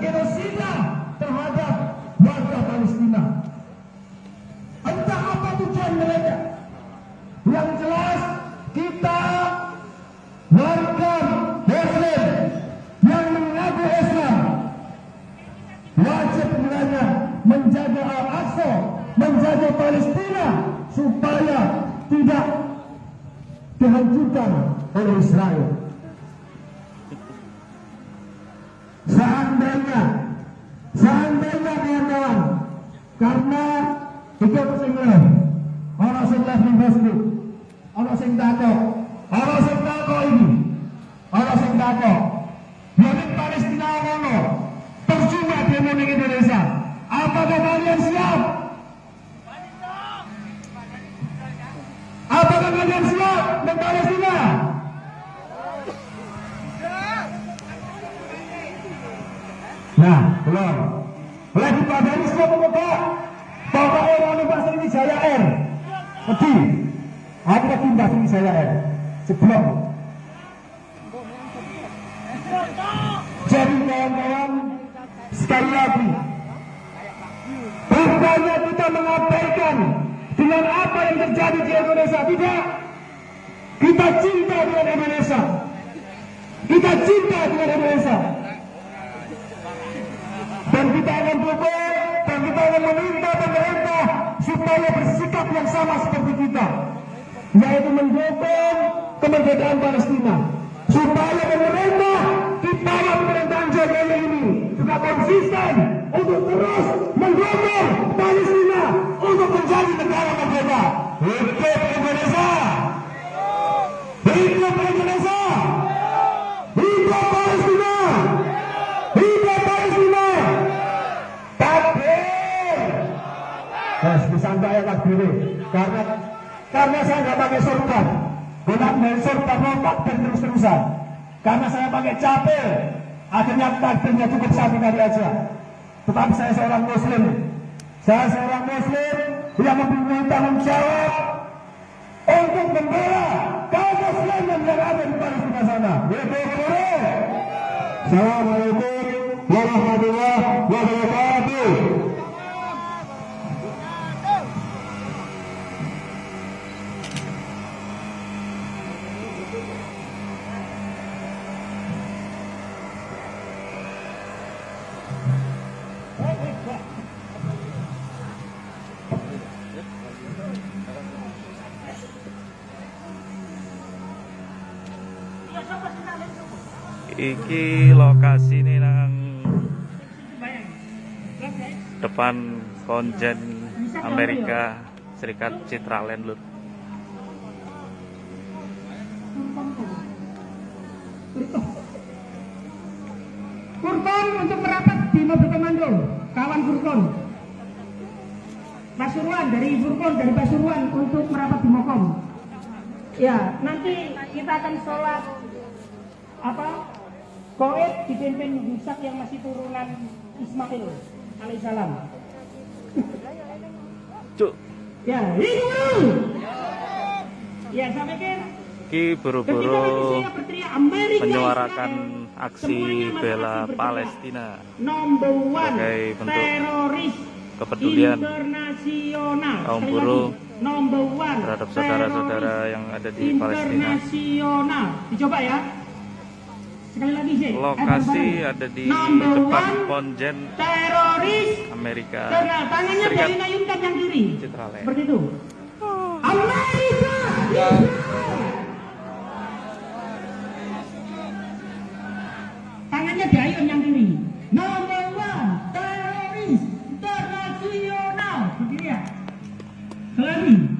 genosida terhadap warga Palestina. Entah apa tujuan mereka. Yang jelas kita warga Muslim yang mengaku Islam wajib mulanya menjaga Al-Aqsa, menjaga Palestina supaya tidak dihancurkan oleh Israel. Karena ikut sing orang sing leh ning Facebook, orang sing takok, orang sing takok ini, orang sing Palestina ngono, percuma demo ning Indonesia. Apakah kalian siap? Apakah kalian siap di Palestina? Nah, belum. Lagi pada pemuda. Bapak orang ini pasang ini Jaya Air. Wedi. Aku lagi pindah ini Jaya Air. Sebelum. Jadi kawan-kawan, sekali lagi, bukannya kita mengabaikan dengan apa yang terjadi di Indonesia. Tidak. Kita cinta dengan Indonesia. Kita cinta dengan Indonesia. Dan kita akan akan meminta pemerintah supaya bersikap yang sama seperti kita. Yaitu mendukung kemerdekaan Palestina. Supaya pemerintah di bawah pemerintahan Jokowi ini juga konsisten untuk terus mendukung Palestina untuk menjadi negara merdeka. Guys, disantai ya takbir karena karena saya nggak pakai sorban, bukan main sorban lompat dan terus-terusan. Karena saya pakai capel, akhirnya takbirnya cukup satu kali aja. Tetapi saya seorang Muslim, saya seorang Muslim yang mempunyai tanggung jawab untuk membela kaum Muslim yang ada di Palestina sana. Assalamualaikum warahmatullahi wabarakatuh. Iki lokasi ini nang depan konjen Amerika Serikat Citraland Lur. Furkon untuk merapat di mobil komando, kawan Furkon. Pasuruan dari Furkon dari Pasuruan untuk merapat di Mokom. Ya, nanti kita akan sholat apa? Koed dipimpin Yusak yang masih turunan Ismail alaihissalam. Cuk, Ya, dulu. Ya, saya pikir iki ketika buru-buru menyuarakan aksi bela. Palestina Sebagai bentuk teroris kepedulian internasional. kaum buruh terhadap saudara-saudara yang ada di Palestina. Dicoba ya. Sekali lagi sih. Lokasi ada di Number depan one, konjen teroris. Amerika Karena tangannya Serikat dari nayunkan yang kiri. Citraland. Seperti itu. Amerika. Tangannya diayun yang kiri. Sekali